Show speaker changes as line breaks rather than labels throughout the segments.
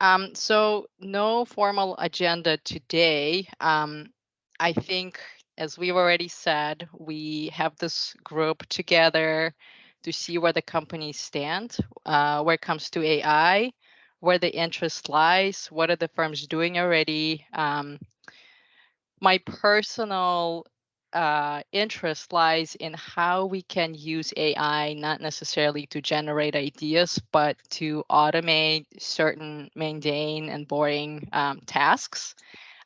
Um, so no formal agenda today. Um, I think, as we've already said, we have this group together to see where the companies stand, uh, where it comes to AI, where the interest lies, what are the firms doing already. Um, my personal uh, interest lies in how we can use AI not necessarily to generate ideas, but to automate certain mundane and boring um, tasks.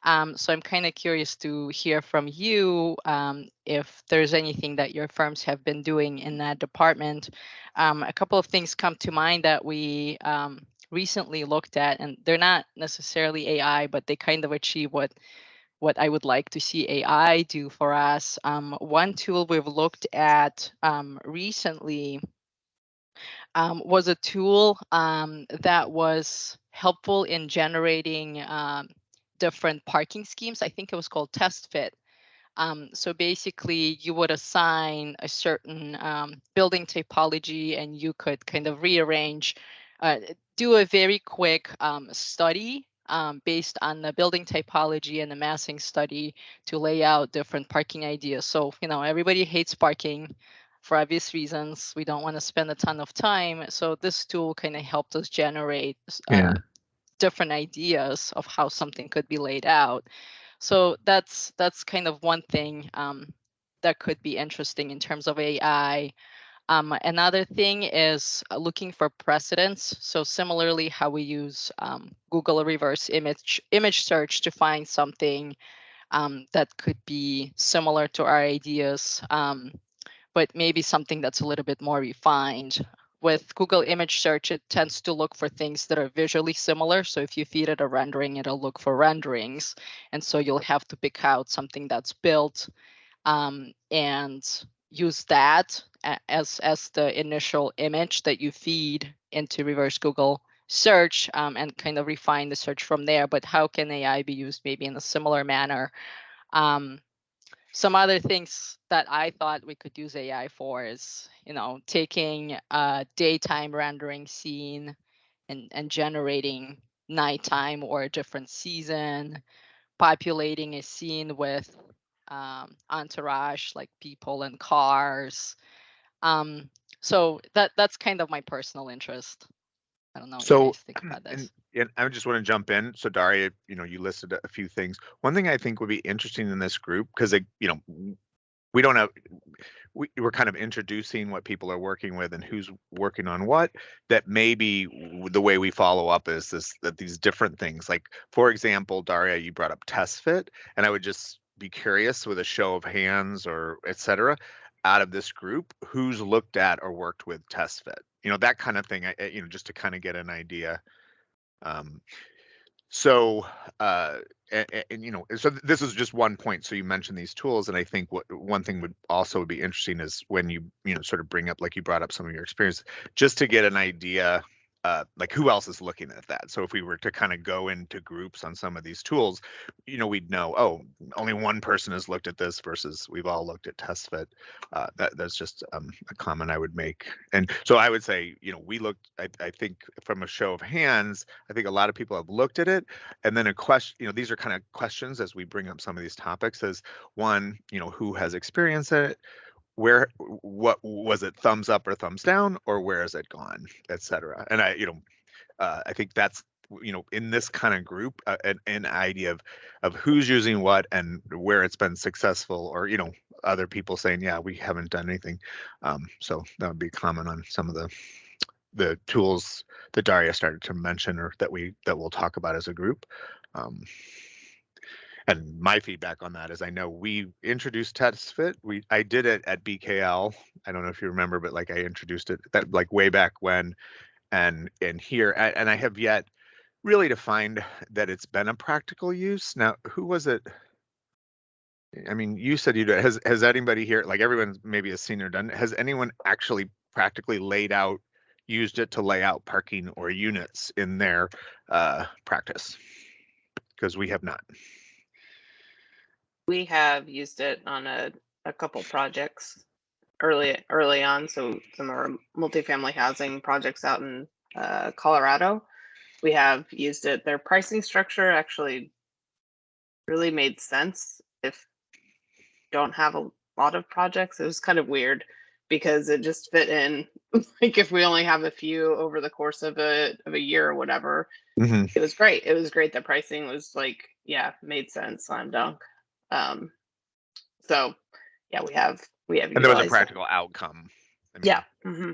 Um, so I'm kind of curious to hear from you um, if there's anything that your firms have been doing in that department. Um, a couple of things come to mind that we um, recently looked at, and they're not necessarily AI, but they kind of achieve what what I would like to see AI do for us. Um, one tool we've looked at um, recently um, was a tool um, that was helpful in generating um, different parking schemes. I think it was called TestFit. Um, so basically, you would assign a certain building typology and you could kind of rearrange, uh, do a very quick study um, based on the building typology and the massing study to lay out different parking ideas. So, you know, everybody hates parking for obvious reasons. We don't want to spend a ton of time. So this tool kind of helped us generate uh, yeah. different ideas of how something could be laid out. So that's that's kind of one thing um, that could be interesting in terms of AI. Um, another thing is uh, looking for precedents. So similarly, how we use um, Google reverse image image search to find something um, that could be similar to our ideas, um, but maybe something that's a little bit more refined. With Google image search, it tends to look for things that are visually similar. So if you feed it a rendering, it'll look for renderings. And so you'll have to pick out something that's built um, and use that as as the initial image that you feed into reverse Google search um, and kind of refine the search from there. But how can AI be used maybe in a similar manner? Um, some other things that I thought we could use AI for is, you know, taking a daytime rendering scene and, and generating nighttime or a different season, populating a scene with um, entourage like people and cars. Um, so that that's kind of my personal interest. I don't know.
So, think about this. And, and I just want to jump in. So Daria, you know, you listed a few things. One thing I think would be interesting in this group because you know we don't have we, we're kind of introducing what people are working with and who's working on what that maybe the way we follow up is this that these different things like for example daria you brought up test fit and i would just be curious with a show of hands or etc out of this group who's looked at or worked with test fit? You know that kind of thing I, you know just to kind of get an idea. Um, so uh, and, and, you know so this is just one point. So you mentioned these tools and i think what one thing would also be interesting is when you you know sort of bring up like you brought up some of your experience just to get an idea uh, like who else is looking at that? So if we were to kind of go into groups on some of these tools you know we'd know oh only one person has looked at this versus we've all looked at testfit. Uh, that, that's just um, a comment i would make. And so i would say you know we looked I, I think from a show of hands i think a lot of people have looked at it. And then a question you know these are kind of questions as we bring up some of these topics as one you know who has experienced it where what was it thumbs up or thumbs down or where has it gone etc and i you know uh, i think that's you know in this kind of group uh, an, an idea of of who's using what and where it's been successful or you know other people saying yeah we haven't done anything. Um, so that would be common on some of the the tools that daria started to mention or that we that we'll talk about as a group. Um, and my feedback on that is I know we introduced TestFit. We I did it at BKL. I don't know if you remember, but like I introduced it that like way back when, and and here and I have yet really to find that it's been a practical use. Now, who was it? I mean, you said you did. Has has anybody here, like everyone maybe has seen or done, has anyone actually practically laid out, used it to lay out parking or units in their uh, practice? Because we have not
we have used it on a, a couple projects early early on. So some of our multifamily housing projects out in uh, Colorado. we have used it. Their pricing structure actually really made sense if don't have a lot of projects. It was kind of weird because it just fit in. like if we only have a few over the course of a of a year or whatever,
Mhm.
it was great. It was great. The pricing was like, yeah, made sense. Slam dunk. Um, so yeah, we have we have.
And there was a
utilized it.
practical outcome. I mean,
Yeah. hmm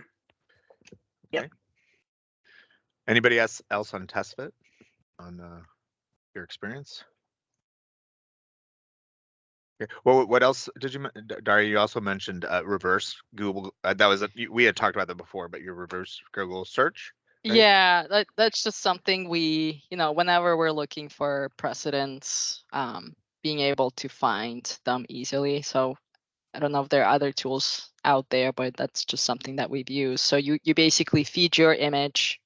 Anybody else else on TestFit on uh, your experience? Okay. Well, what else did you, men- Daria? You also mentioned uh, reverse Google. Uh, that was a, we had talked about that before, but your reverse Google search. Right.
Yeah, that, that's just something we, you know, whenever we're looking for precedents, um, being able to find them easily. So I don't know if there are other tools out there, but that's just something that we've used. So you, you basically feed your image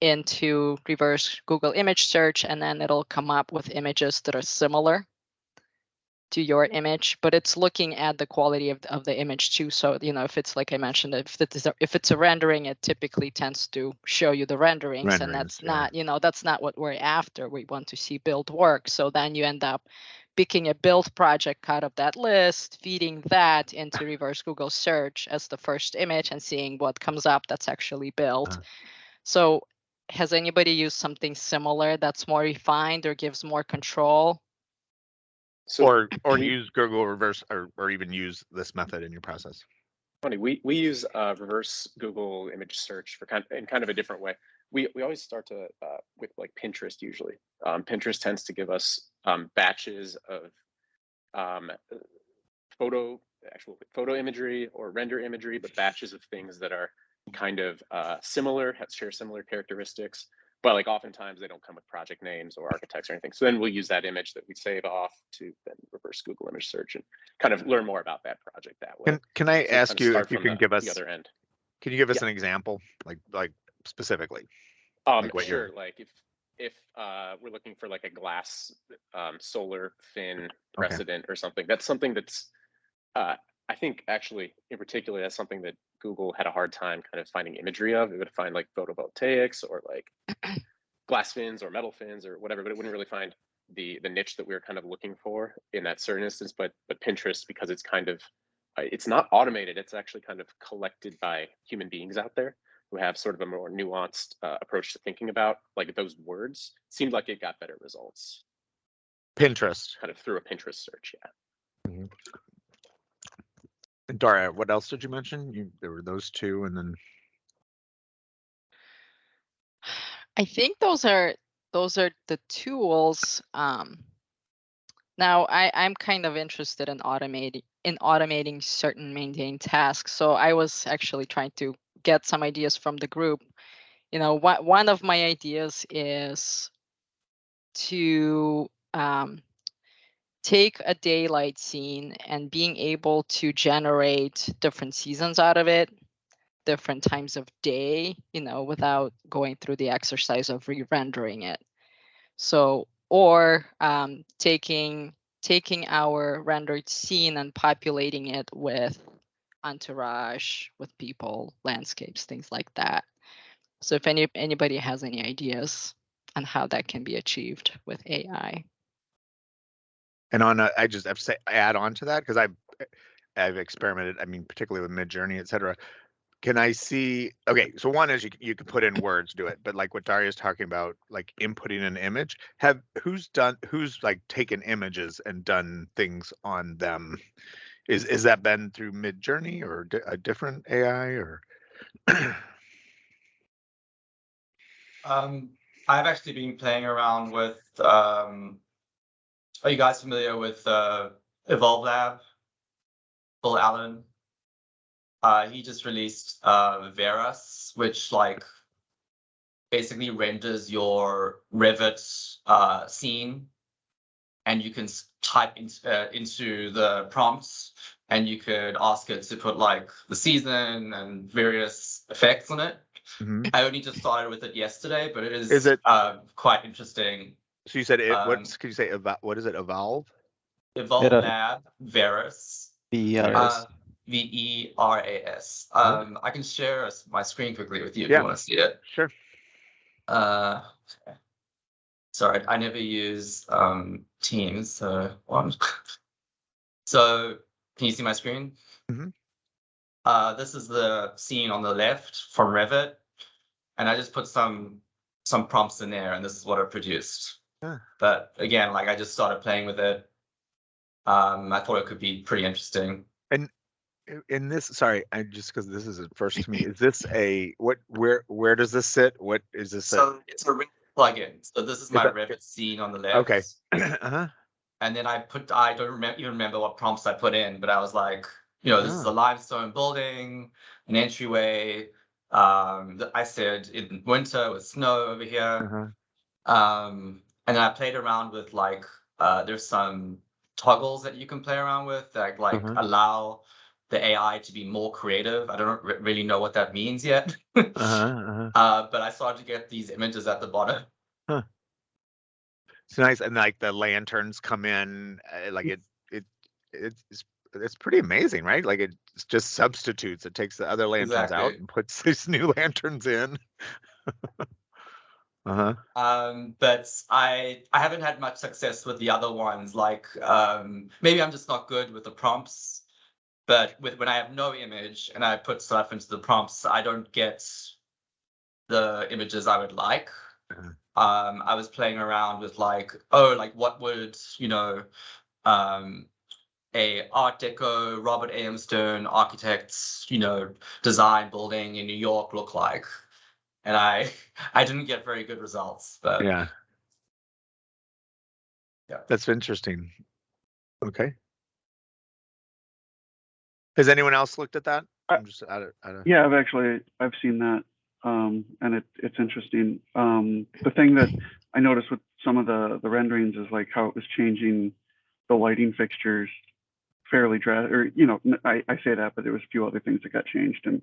into reverse Google image search, and then it'll come up with images that are similar to your image, but it's looking at the quality of, the- of the image too. So, you know, if it's like I mentioned, if it's a, if it's a rendering, it typically tends to show you the renderings, and that's
yeah.
not, you know, that's not what we're after. We want to see build work. So then you end up picking a build project out of that list, feeding that into reverse Google search as the first image and seeing what comes up that's actually built.
Uh.
So has anybody used something similar that's more refined or gives more control?
So
or or use Google reverse or or even use this method in your process.
funny, we we use uh, reverse Google image search for kind in kind of a different way. We we always start to uh, with like Pinterest usually. Um, Pinterest tends to give us um, batches of um, photo actual photo imagery or render imagery, but batches of things that are kind of uh, similar, have, share similar characteristics. But like oftentimes they don't come with project names or architects or anything. So then we'll use that image that we save off to then reverse Google image search and kind of learn more about that project that way.
Can can I
So
ask you if you can
the-
give us
the other end?
can you give us
Yeah.
an example like like specifically?
Um,
like what you're-
sure. Like if if uh, we're looking for like a glass um, solar fin precedent or something, that's something that's uh, I think actually in particular that's something that Google had a hard time kind of finding imagery of. It would find like photovoltaics or like glass fins or metal fins or whatever, but it wouldn't really find the the niche that we were kind of looking for in that certain instance. But but Pinterest because it's kind of uh, it's not automated. It's actually kind of collected by human beings out there who have sort of a more nuanced uh, approach to thinking about like those words seemed like it got better results
Pinterest.
kind of through a pinterest search yeah
And Daria, what else did you mention? You there were those two, and then
I think those are those are the tools. Um, now I, I'm kind of interested in automating in automating certain maintained tasks. So I was actually trying to get some ideas from the group. You know, one one of my ideas is to um, take a daylight scene and being able to generate different seasons out of it different times of day, you know, without going through the exercise of re-rendering it. So, or um, taking taking our rendered scene and populating it with entourage, with people, landscapes, things like that. So, if any anybody has any ideas on how that can be achieved with AI,
and on a, I just have to say add on to that because I've I've experimented. I mean, particularly with Midjourney, et cetera. Can I see? Okay, so one is you you can put in words, do it, but like what Daria's talking about, like inputting an image. Have who's done who's like taken images and done things on them? Is is that been through Midjourney or a different AI or?
Um, I've actually been playing around with. Um, are you guys familiar with uh, Evolve Lab? Bill Allen. Uh, he just released uh, Veras, which like basically renders your Revit uh, scene, and you can type in, uh, into the prompts, and you could ask it to put like the season and various effects on it.
Mhm.
I only just started with it yesterday, but it is
Is it-
uh, quite interesting.
So you said it.
Um,
what's could you say? Evol- what is it? Evolve.
Evolve
Vera-
Lab Veras,
The uh,
uh, V E R A S.
Uh-huh.
Um, I can share s- my screen quickly with you if
Yeah.
you want to see it.
Sure.
Uh, okay. sorry, I never use um Teams, so one. so can you see my screen?
Mhm.
Uh, this is the scene on the left from Revit, and I just put some some prompts in there, and this is what it produced. But again, like I just started playing with it. Um, I thought it could be pretty interesting.
And In this, sorry, I just because this is first to me, is this a what? Where where does this sit? What is this?
So it's a Revit plugin. So this is my
that-
Revit scene on the left.
Okay. uh huh.
And then I put, I don't remember, even remember what prompts I put in, but I was like, you know, this is
Ah.
a limestone building, an entryway. Um, I said in winter with snow over here.
Uh-huh.
Um, and then I played around with like, uh, there's some toggles that you can play around with that like
Mhm.
allow the AI to be more creative. I don't re- really know what that means yet.
Uh-huh. uh-huh.
Uh, but I started to get these images at the bottom.
It's nice, and like the lanterns come in, uh, like it, it, it's it's pretty amazing, right? Like it just substitutes. It takes the other lanterns out and puts these new lanterns in. uh huh.
Um, but I I haven't had much success with the other ones. Like um, maybe I'm just not good with the prompts. But with when I have no image and I put stuff into the prompts, I don't get the images I would like.
Mhm.
Um, I was playing around with like, oh, like what would you know, um, a Art Deco Robert A.M. Stern architect's you know design building in New York look like? And I I didn't get very good results, but
Yeah.
Yeah.
That's interesting. Okay. Has anyone else looked at that?
I-
I'm just out of, out of,
Yeah, I've actually I've seen that, um, and it it's interesting. Um, the thing that I noticed with some of the the renderings is like how it was changing the lighting fixtures fairly drastic. Or you know, I, I say that, but there was a few other things that got changed, and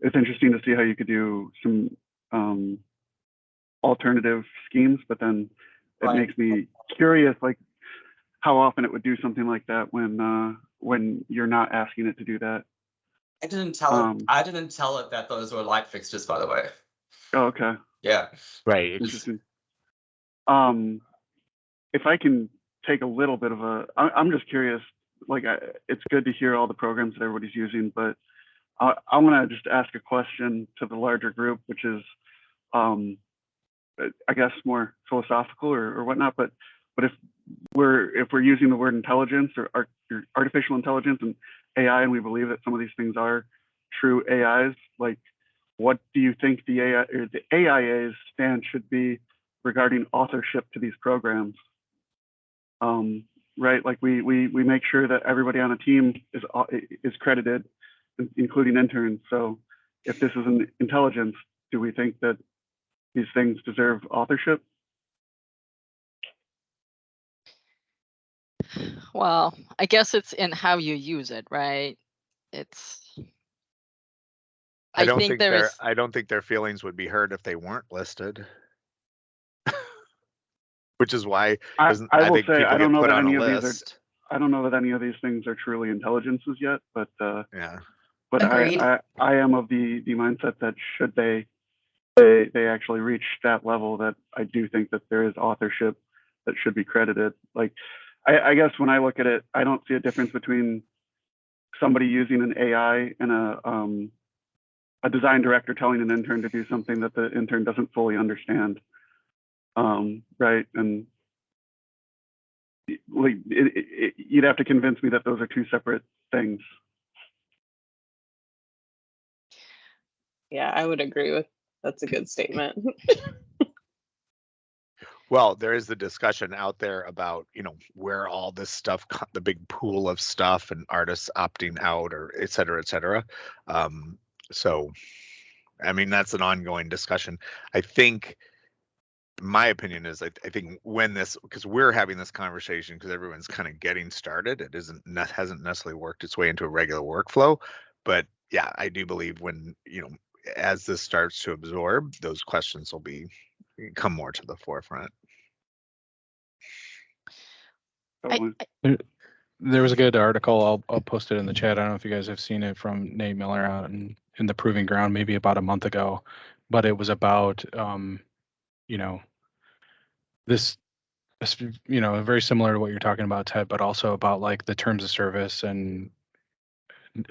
it's interesting to see how you could do some um, alternative schemes. But then it
Right.
makes me curious, like how often it would do something like that when uh, when you're not asking it to do that.
I didn't tell
Um,
it. I didn't tell it that those were light fixtures, by the way.
Oh, okay.
Yeah.
right.
Interesting. Um, if I can take a little bit of a, I, I'm just curious. Like, I, it's good to hear all the programs that everybody's using, but I, I want to just ask a question to the larger group, which is, um, I guess more philosophical or, or whatnot. But, but if we're if we're using the word intelligence or, art, or artificial intelligence and AI, and we believe that some of these things are true AIs, like what do you think the AI or the AIA's stance should be regarding authorship to these programs? Um, right, like we we we make sure that everybody on a team is is credited, including interns. So, if this is an intelligence, do we think that these things deserve authorship?
Well, I guess it's in how you use it, right? It's.
I don't
think
think
there
their I don't think their feelings would be hurt if they weren't listed. Which is why
I, I
I,
will
think
say I don't know that any
a
of these are. I don't know that any of these things are truly intelligences yet, but uh,
Yeah.
But
Agreed.
I, I I am of the the mindset that should they they they actually reach that level that I do think that there is authorship that should be credited. Like I, I guess when I look at it, I don't see a difference between somebody using an AI and a um a design director telling an intern to do something that the intern doesn't fully understand. Um, right. And like it, it, it, you'd have to convince me that those are two separate things.
Yeah, I would agree with that's a good statement.
Well, there is the discussion out there about, you know, where all this stuff, the big pool of stuff and artists opting out or et cetera, et cetera. Um, so, I mean, that's an ongoing discussion. I think, my opinion is, I, I think when this, because we're having this conversation because everyone's kind of getting started, it isn't, hasn't necessarily worked its way into a regular workflow. But yeah, I do believe when, you know, as this starts to absorb, those questions will be, come more to the forefront.
I- I-
There was a good article, I'll, I'll post it in the chat. I don't know if you guys have seen it from Nate Miller out in, in the Proving Ground, maybe about a month ago. But it was about, um, you know, this, this, you know, very similar to what you're talking about, Ted, but also about like the terms of service and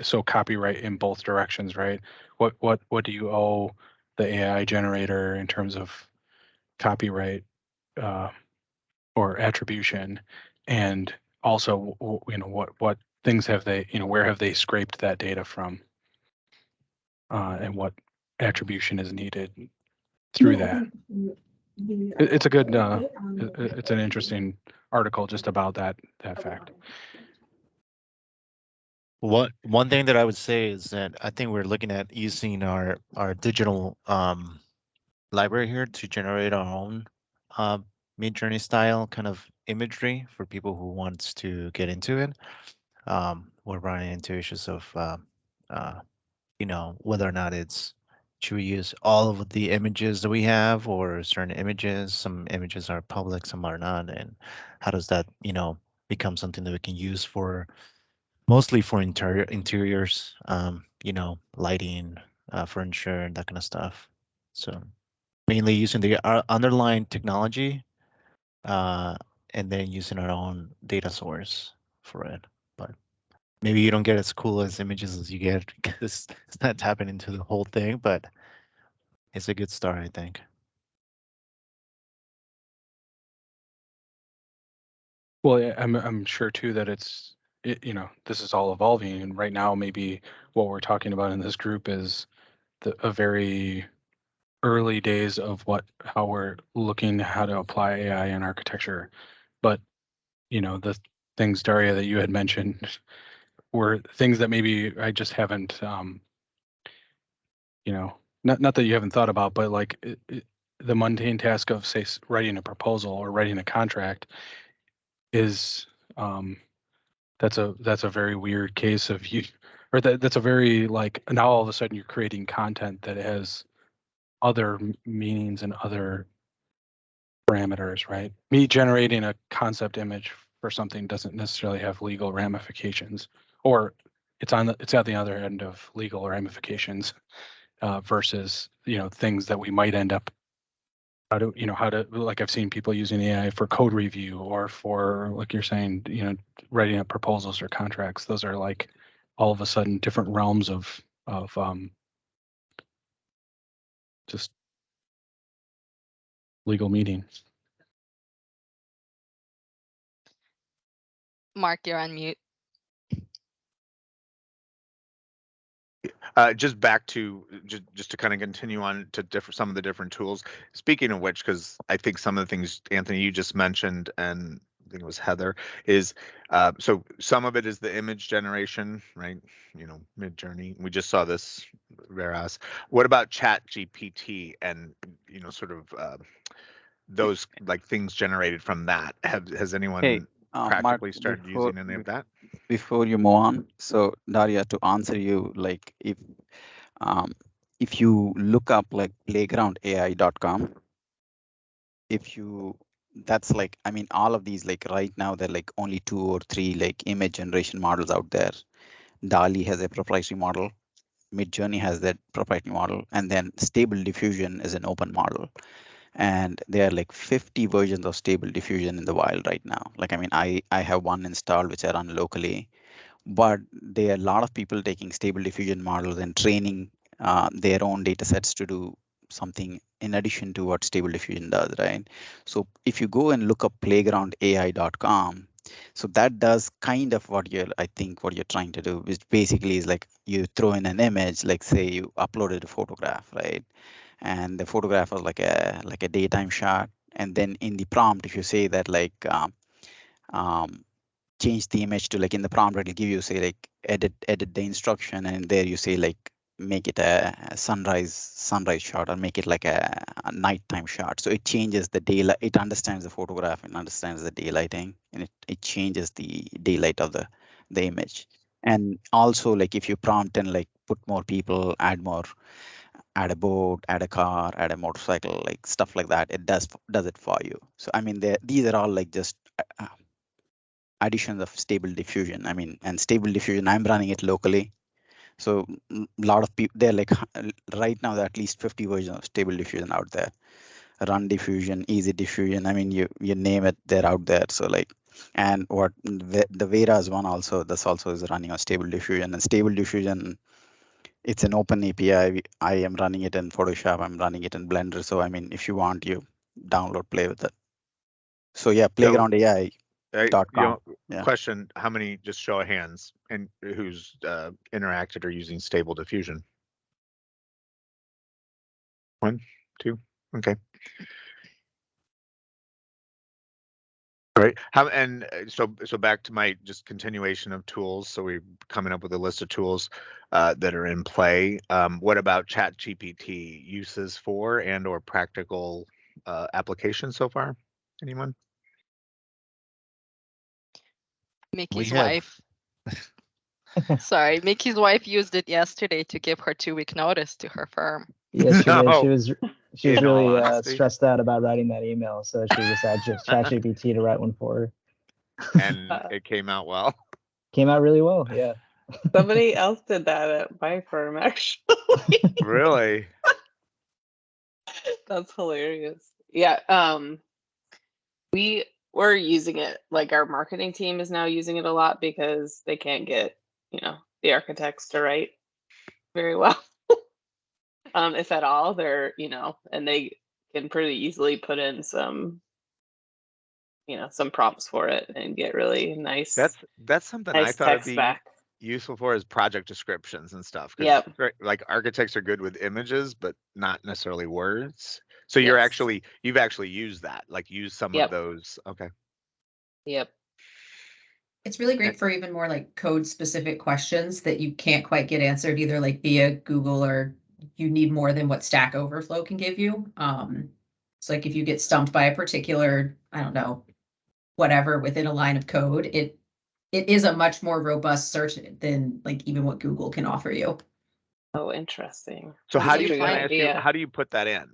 so copyright in both directions, right? What what what do you owe the AI generator in terms of copyright uh, or attribution, and also you know what what things have they you know where have they scraped that data from, uh, and what attribution is needed through that. It's a good uh, it's an interesting article just about that that fact.
What one thing that I would say is that I think we're looking at using our our digital um, library here to generate our own uh, Midjourney style kind of imagery for people who wants to get into it. Um, we're running into issues of uh, uh, you know whether or not it's should we use all of the images that we have or certain images some images are public some are not and how does that you know become something that we can use for mostly for interior interiors, um, you know, lighting, uh, furniture, and that kind of stuff. So mainly using the uh, underlying technology, uh, and then using our own data source for it. But maybe you don't get as cool as images as you get because it's not tapping into the whole thing, but it's a good start, I think.
Well, I'm I'm sure too that it's it, you know this is all evolving, and right now maybe what we're talking about in this group is the a very early days of what how we're looking how to apply AI in architecture, but you know the things Daria that you had mentioned were things that maybe I just haven't um, you know not not that you haven't thought about, but like it, it, the mundane task of say writing a proposal or writing a contract is um that's a that's a very weird case of you or that that's a very like now all of a sudden you're creating content that has other meanings and other parameters right? Me generating a concept image for something doesn't necessarily have legal ramifications or it's on the it's at the other end of legal ramifications uh, versus you know things that we might end up how to you know how to like i've seen people using ai for code review or for like you're saying you know writing up proposals or contracts those are like all of a sudden different realms of of um just legal meetings
Mark, you're on mute.
Uh, just back to just just to kind of continue on to different some of the different tools. Speaking of which, because I think some of the things Anthony you just mentioned and I think it was Heather is uh, so some of it is the image generation, right? You know, Midjourney. We just saw this, whereas what about Chat GPT and you know sort of uh, those like things generated from that? Have has anyone
Hey, uh, Mark,
practically started
before-
using any of that?
before you move on, so Daria, to answer you, like if um, if you look up like playgroundai.com, if you that's like I mean all of these like right now they're like only two or three like image generation models out there. DALL-E has a proprietary model, Midjourney has that proprietary model, and then Stable Diffusion is an open model. And there are like 50 versions of Stable Diffusion in the wild right now. Like I mean, I I have one installed which I run locally, but there are a lot of people taking Stable Diffusion models and training uh, their own data sets to do something in addition to what Stable Diffusion does, right? So if you go and look up playgroundai.com, so that does kind of what you're, I think, what you're trying to do, which basically is like you throw in an image, like say you uploaded a photograph, right? And the photograph was like a like a daytime shot, and then in the prompt, if you say that like um, um, change the image to like in the prompt, it'll give you say like edit edit the instruction, and there you say like make it a, sunrise sunrise shot or make it like a, a nighttime shot. So it changes the daylight. It understands the photograph and understands the daylighting, and it, it changes the daylight of the the image. And also like if you prompt and like put more people, add more, add a boat, add a car, add a motorcycle, like stuff like that, it does does it for you. So I mean, these are all like just uh, additions of stable diffusion. I mean, and stable diffusion, I'm running it locally. So a lot of people, they're like right now, there are at least 50 versions of stable diffusion out there run diffusion, easy diffusion. I mean, you you name it, they're out there. So like, and what the, the Veras one also, this also is running on stable diffusion and stable diffusion. It's an open API. I am running it in Photoshop. I'm running it in Blender. So I mean, if you want, you download, play with it. So yeah, Playground AI.
Uh, you know,
yeah.
Question, how many, just show of hands, and who's uh, interacted or using stable diffusion? One, two, okay. All right, how, and uh, so, so back to my just continuation of tools, so we're coming up with a list of tools uh, that are in play. Um, what about Chat GPT uses for and or practical uh, applications so far? Anyone?
Mickey's
have-
wife. Sorry, Mickey's wife used it yesterday to give her two week notice to her firm.
Yes, she did.
No.
She was she was really uh, stressed out about writing that email, so she just had just ChatGPT to write one for her.
And it came out well.
Came out really well. Yeah.
Somebody else did that at my firm, actually.
Really?
That's hilarious. Yeah, um we we're using it like our marketing team is now using it a lot because they can't get, you know, the architects to write very well. Um if at all, they're, you know, and they can pretty easily put in some you know, some prompts for it and get really nice
That's that's something I thought it'd be
back.
useful for is project descriptions and stuff
Yep.
Like architects are good with images, but not necessarily words. So you're
Yes.
actually you've actually used that, like use some
Yep.
of those. Okay.
Yep.
It's really great for even more like code specific questions that you can't quite get answered either like via Google or you need more than what Stack Overflow can give you. Um, it's like if you get stumped by a particular, I don't know, whatever within a line of code, it it is a much more robust search than like even what Google can offer you.
Oh, interesting.
So how do you,
good
can I you, how do you put that in?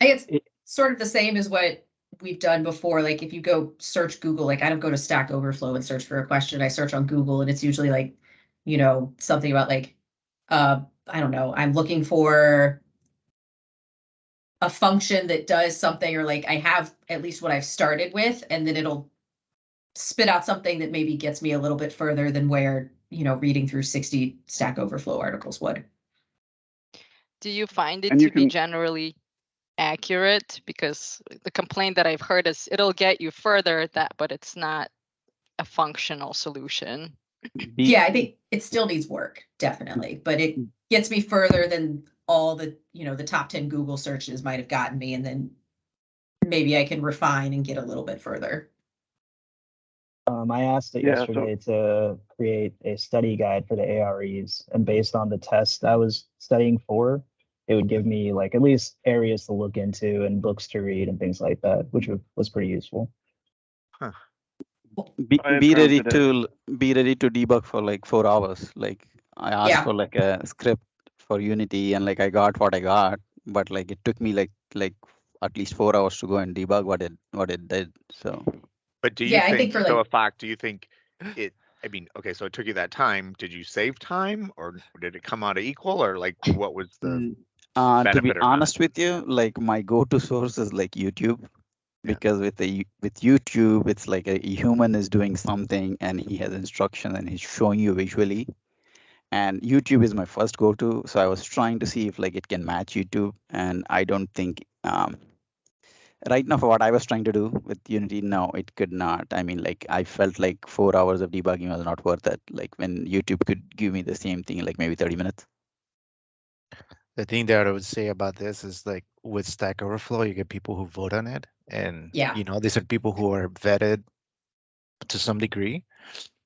I think
It-
it's sort of the same as what we've done before. Like if you go search Google, like I don't go to Stack Overflow and search for a question. I search on Google and it's usually like, you know, something about like, uh, I don't know, I'm looking for a function that does something or like I have at least what I've started with, and then it'll spit out something that maybe gets me a little bit further than where, you know, reading through 60 Stack Overflow articles would.
Do you find it
And
to
you
be generally accurate? Because the complaint that I've heard is it'll get you further that, but it's not a functional solution.
Yeah, I think it still needs work, definitely, but it gets me further than all the, you know, the top ten Google searches might have gotten me, and then maybe I can refine and get a little bit further.
Um, I asked it
Yeah, so-
yesterday to create a study guide for the AREs, and based on the test I was studying for, it would give me like at least areas to look into and books to read and things like that, which was pretty useful.
be, be ready to be ready to debug for like four hours like i asked
Yeah.
for like a script for unity and like i got what i got but like it took me like like at least four hours to go and debug what it what it did so
But do you
Yeah, I
think,
think for,
so
like-
Afak, do you think it, I mean, okay, so it took you that time. Did you save time or did it come out equal or like what was the,
Mm, uh, to be
benefit not?
honest with you like my go-to source is like youtube
Yeah.
because with the with youtube it's like a human is doing something and he has instruction and he's showing you visually and youtube is my first go-to so i was trying to see if like it can match youtube and i don't think um right now for what i was trying to do with unity no it could not i mean like i felt like four hours of debugging was not worth it like when youtube could give me the same thing like maybe 30 minutes
The thing that I would say about this is like with Stack Overflow, you get people who vote on it, and
Yeah.
you know these are people who are vetted to some degree.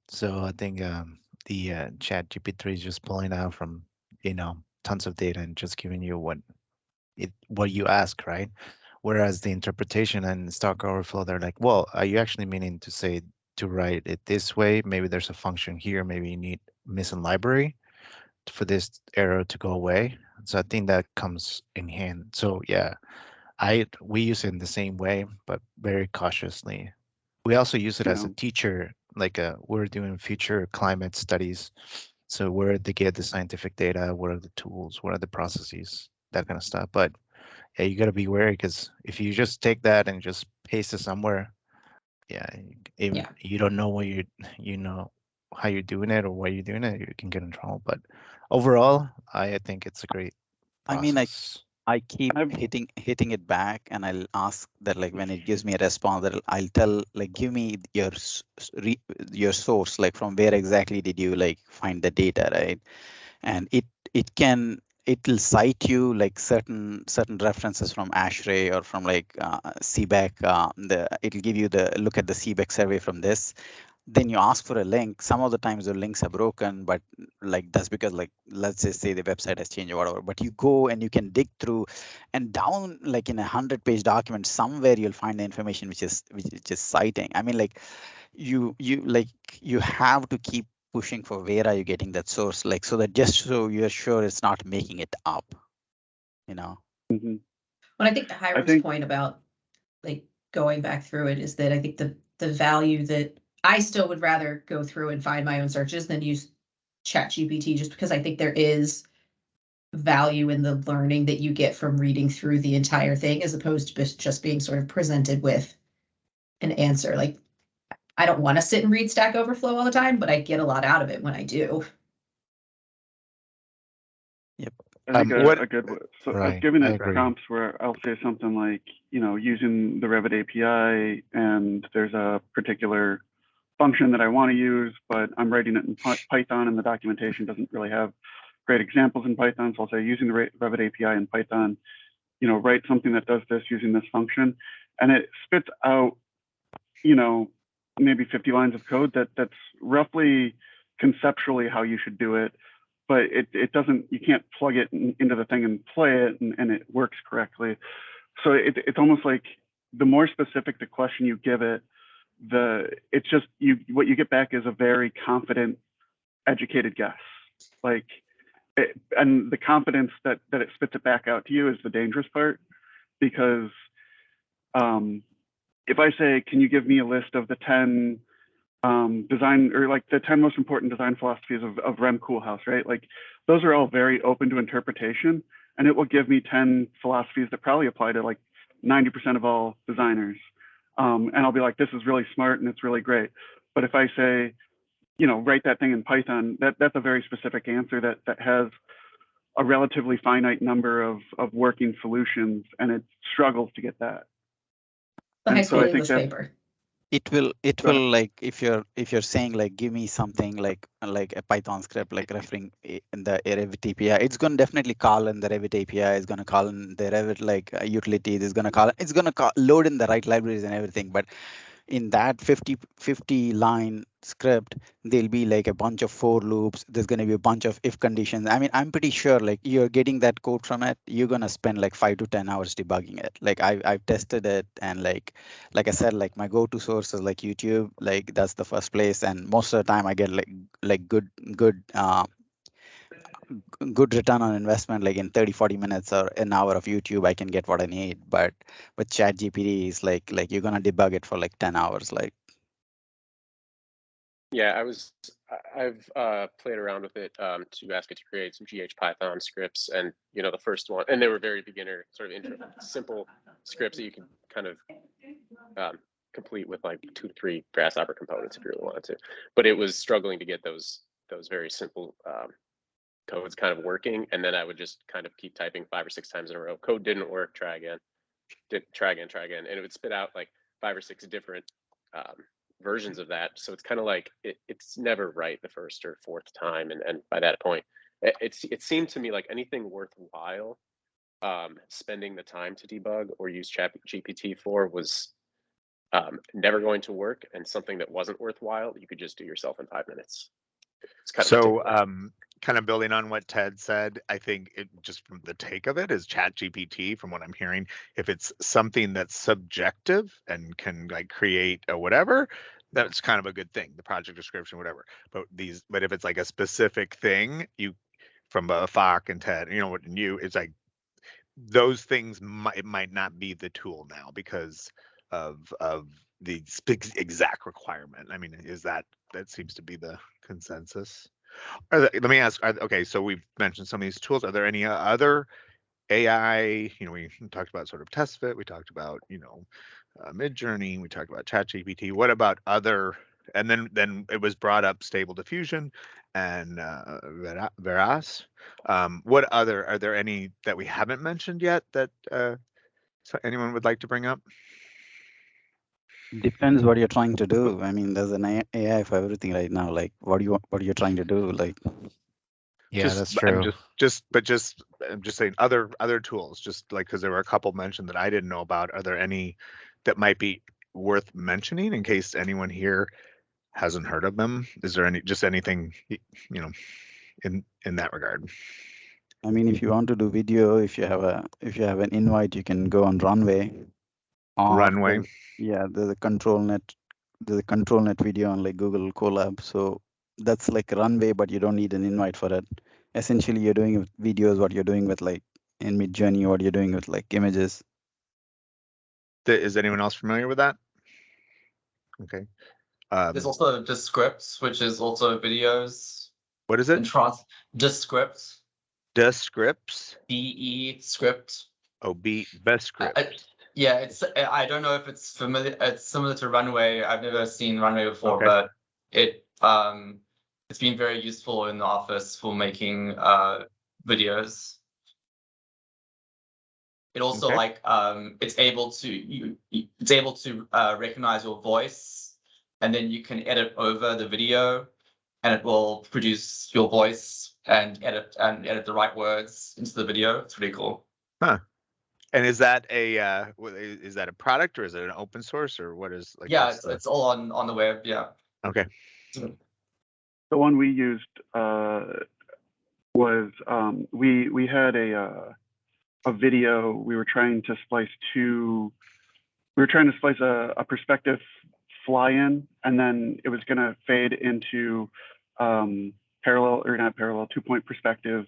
So I think um, the uh, Chat GPT is just pulling out from you know tons of data and just giving you what it what you ask, right? Whereas the interpretation and Stack Overflow, they're like, well, are you actually meaning to say to write it this way? Maybe there's a function here. Maybe you need missing library for this error to go away. So I think that comes in hand. So yeah, I we use it in the same way, but very cautiously. We also use it as a teacher, like uh we're doing future climate studies. So where they get the scientific data, what are the tools, what are the processes, that kind of stuff. But yeah, you gotta be wary because if you just take that and just paste it somewhere, yeah, if
Yeah.
you don't know what you you know how you're doing it or why you're doing it, you can get in trouble. But overall, I think it's a great.
I mean, I
process.
I keep
I've-
hitting hitting it back, and I'll ask that like when it gives me a response, that I'll tell like give me your s- s- re, your source, like from where exactly did you like find the data, right? And it it can it will cite you like certain certain references from ASHRAE or from like uh, CBECS. Uh, the it'll give you the look at the CBECS survey from this. Then you ask for a link. Some of the times the links are broken, but like that's because like let's just say the website has changed or whatever. But you go and you can dig through, and down like in a hundred page document somewhere you'll find the information which is which is just citing. I mean like you you like you have to keep pushing for where are you getting that source like so that just so you're sure it's not making it up. You know.
Mhm.
But I think the Hiram's
think-
point about like going back through it is that I think the the value that I still would rather go through and find my own searches than use Chat GPT just because I think there is value in the learning that you get from reading through the entire thing as opposed to just- just being sort of presented with an answer. Like I don't want to sit and read Stack Overflow all the time, but I get a lot out of it when I do.
I think
Um,
a,
what-
a good so
Right,
I've given
I
it prompts where I'll say something like, you know, using the Revit API and there's a particular function that I want to use, but I'm writing it in Python and the documentation doesn't really have great examples in Python. So I'll say using the Re- Revit API in Python, you know, write something that does this using this function, and it spits out, you know, maybe 50 lines of code that that's roughly conceptually how you should do it but it, it doesn't you can't plug it in, into the thing and play it and, and it works correctly so it, it's almost like the more specific the question you give it the it's just you what you get back is a very confident educated guess like it, and the confidence that that it spits it back out to you is the dangerous part because um if i say can you give me a list of the 10 um, design or like the 10 most important design philosophies of, of Rem Koolhaas, right? Like those are all very open to interpretation and it will give me 10 philosophies that probably apply to like 90% of all designers. Um, and I'll be like, this is really smart and it's really great. But if I say, you know, write that thing in Python, that, that's a very specific answer that, that has a relatively finite number of, of working solutions and it struggles to get that.
The
And
high
so
school
I think
English paper.
It will it will like if you're if you're saying like give me something like like a python script like referring in the revit api it's going to definitely call in the revit api it's going to call in the revit like uh, utilities it's going to call it's going to load in the right libraries and everything but in that 50 50 line script there'll be like a bunch of for loops there's going to be a bunch of if conditions. I mean i'm pretty sure like you're getting that code from it you're going to spend like 5 to 10 hours debugging it. Like i i've tested it and like like i said like my go-to source is like youtube. Like that's the first place and most of the time i get like like good good uh good return on investment like in 30 40 minutes or an hour of youtube i can get what i need but with chat gpt is like like you're gonna debug it for like 10 hours like
Yeah, I was, I've uh, played around with it um, to ask it to create some GH Python scripts, and you know the first one, and they were very beginner, sort of intro, simple scripts that you can kind of um, complete with like two to three Grasshopper components if you really wanted to. But it was struggling to get those those very simple um, codes kind of working, and then I would just kind of keep typing five or six times in a row. Code didn't work. Try again. Did try again. Try again, and it would spit out like five or six different um, versions of that. So it's kind of like it, it's never right the first or fourth time, and and by that point, it, it's it seemed to me like anything worthwhile um, spending the time to debug or use Chat GPT for was um, never going to work, and something that wasn't worthwhile you could just do yourself in five minutes. It's kind of
So, um, kind of building on what Ted said, I think it just from the take of it is Chat GPT, from what I'm hearing, if it's something that's subjective and can like create a whatever, that's kind of a good thing, the project description, whatever. But these, but if it's like a specific thing, you from uh, Fock and Ted, you know what, and you, it's like those things might might not be the tool now because of of the exact requirement. I mean, is that that seems to be the consensus? There, let me ask. Are, okay, so we've mentioned some of these tools. Are there any other AI, you know, we talked about sort of test fit, we talked about, you know, uh, mid journey, we talked about chat GPT. What about other, and then, then it was brought up stable diffusion and uh, Vera- Veras. Um, what other, are there any that we haven't mentioned yet that uh, so anyone would like to bring up?
Depends what you're trying to do. I mean, there's an AI for everything right now. Like, what do you what are you trying to do? Like,
Yeah,
Just-
that's
but I'm
true.
Just, just, but just, I'm just saying other, other tools, just like, because there were a couple mentioned that I didn't know about. Are there any that might be worth mentioning in case anyone here hasn't heard of them? Is there any, just anything, you know, in, in that regard?
I mean, if you want to do video, if you have a if you have an invite, you can go on Runway. Or
Runway.
there's- Yeah, there's a ControlNet. There's a ControlNet video on like Google Colab. So that's like Runway, but you don't need an invite for it. Essentially, you're doing with videos what you're doing with like in Midjourney, what you're doing with like images.
Th- Is anyone else familiar with that? Okay. Um,
There's also Descript, which is also videos
what is
and
it?
trans Descript,
Descripts?
DE script.
Oh, B, best
I-
script.
I- Yeah, it's I don't know if it's familiar. It's similar to Runway. I've never seen Runway before,
Okay.
but it um it's been very useful in the office for making uh videos. It also
Okay.
like um it's able to you it's able to uh recognize your voice and then you can edit over the video and it will produce your voice and edit and edit the right words into the video. It's pretty cool.
And is that a, uh, is that a product or is it an open source or what is? like?
yeah, it's,
the-
it's all on on the web. Yeah.
Okay.
The one we used uh, was um, we we had a uh, a video. We were trying to splice two. We were trying to splice a, a perspective fly-in, and then it was going to fade into um, parallel or not parallel two-point perspective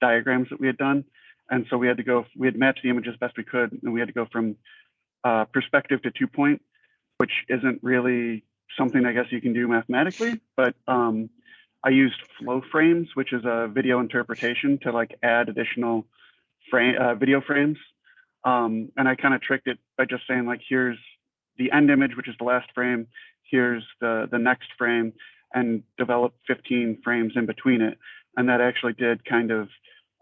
diagrams that we had done. And so we had to go. We had matched the image as best we could, and we had to go from uh, perspective to two-point, which isn't really something I guess you can do mathematically, but um, I used Flowframes, which is a video interpretation to like add additional frame uh, video frames. Um, and I kind of tricked it by just saying like, here's the end image, which is the last frame. Here's the the next frame, and develop 15 frames in between it. And that actually did kind of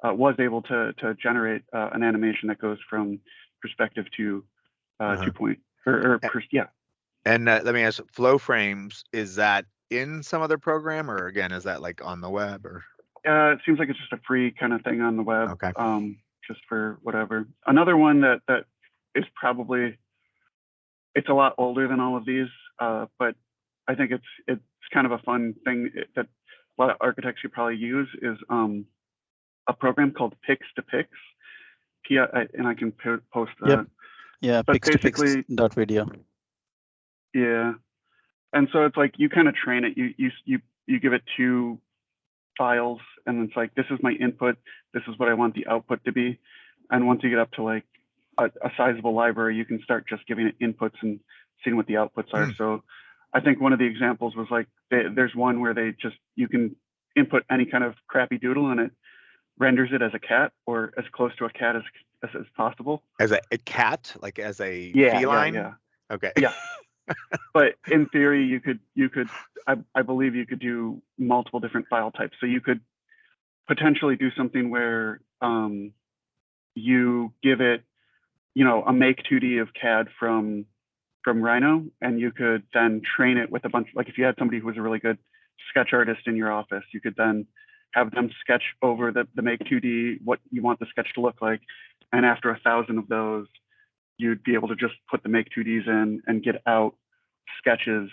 uh, was able to to generate uh, an animation that goes from perspective to uh,
Uh-huh.
two point or, or pers- yeah.
And uh, let me ask, Flowframes, is that in some other program or again, is that like on the web or?
Uh, it seems like it's just a free kind of thing on the web.
Okay.
Um, just for whatever. Another one that that is probably it's a lot older than all of these, uh, but I think it's it's kind of a fun thing that a lot of architects should probably use is um, a program called Pix to Pix. P- I- and I can po- post the
Yep. Yeah,
But
pix to pix dot video.
Yeah. And so it's like you kind of train it. You you you you give it two files and it's like this is my input, this is what I want the output to be. And once you get up to like a, a sizable library, you can start just giving it inputs and seeing what the outputs are.
Hmm.
So I think one of the examples was like they, there's one where they just you can input any kind of crappy doodle and it renders it as a cat or as close to a cat as as, as possible.
As a, a cat, like as a
Yeah,
feline?
yeah, yeah.
Okay.
Yeah. but in theory you could you could I, I believe you could do multiple different file types so you could potentially do something where um, you give it you know a make 2d of cad from from rhino and you could then train it with a bunch like if you had somebody who was a really good sketch artist in your office you could then have them sketch over the, the make 2d what you want the sketch to look like and after a thousand of those you'd be able to just put the make 2ds in and get out sketches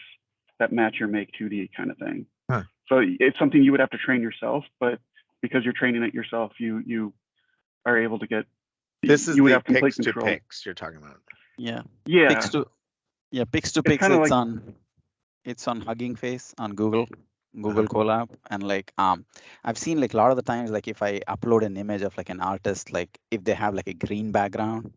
that match your make 2d kind of thing
Huh.
so it's something you would have to train yourself but because you're training it yourself you you are able to get
This is
you would
the
have complete
pix to
control
pix you're talking about.
Yeah.
yeah
Pix to yeah, Pix to
It's
Pix it's
like-
on it's on Hugging Face on Google, Google Colab. And like um I've seen like a lot of the times like if I upload an image of like an artist, like if they have like a green background